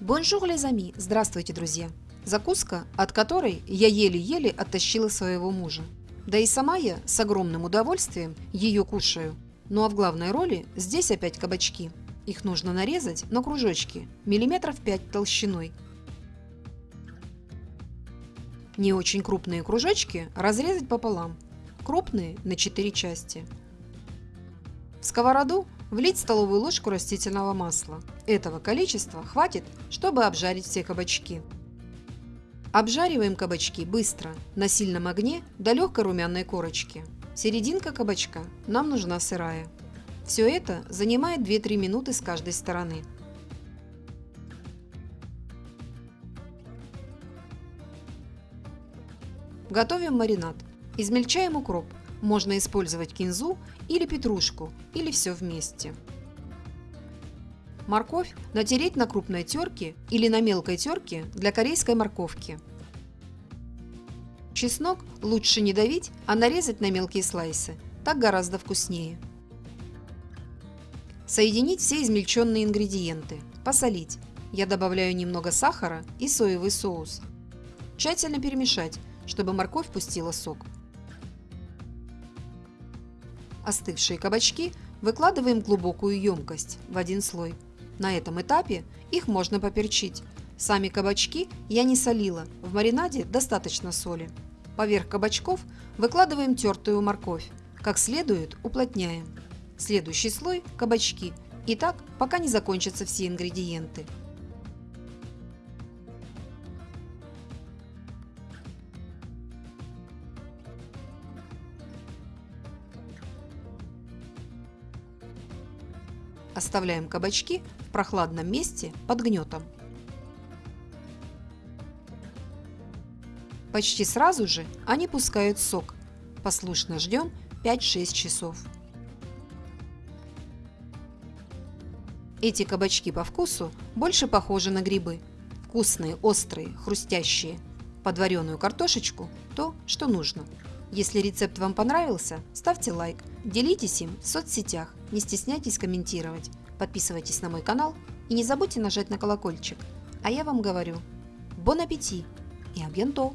Bonjour, les amis! Здравствуйте, друзья! Закуска, от которой я еле-еле оттащила своего мужа. Да и сама я с огромным удовольствием ее кушаю. Ну а в главной роли здесь опять кабачки. Их нужно нарезать на кружочки, миллиметров 5 толщиной. Не очень крупные кружочки разрезать пополам, крупные на 4 части. В сковороду влить столовую ложку растительного масла. Этого количества хватит, чтобы обжарить все кабачки. Обжариваем кабачки быстро, на сильном огне до легкой румяной корочки. Серединка кабачка нам нужна сырая. Все это занимает 2-3 минуты с каждой стороны. Готовим маринад. Измельчаем укроп. Можно использовать кинзу или петрушку, или все вместе. Морковь натереть на крупной терке или на мелкой терке для корейской морковки. Чеснок лучше не давить, а нарезать на мелкие слайсы. Так гораздо вкуснее. Соединить все измельченные ингредиенты. Посолить. Я добавляю немного сахара и соевый соус. Тщательно перемешать, чтобы морковь пустила сок. Остывшие кабачки выкладываем в глубокую емкость в один слой. На этом этапе их можно поперчить. Сами кабачки я не солила, в маринаде достаточно соли. Поверх кабачков выкладываем тертую морковь. Как следует уплотняем. Следующий слой – кабачки. И так, пока не закончатся все ингредиенты. Оставляем кабачки в прохладном месте под гнетом. Почти сразу же они пускают сок. Послушно ждем 5-6 часов. Эти кабачки по вкусу больше похожи на грибы. Вкусные, острые, хрустящие. Под вареную картошечку – то, что нужно. Если рецепт вам понравился, ставьте лайк, делитесь им в соцсетях, не стесняйтесь комментировать, подписывайтесь на мой канал и не забудьте нажать на колокольчик. А я вам говорю, бон аппетит и абьянто!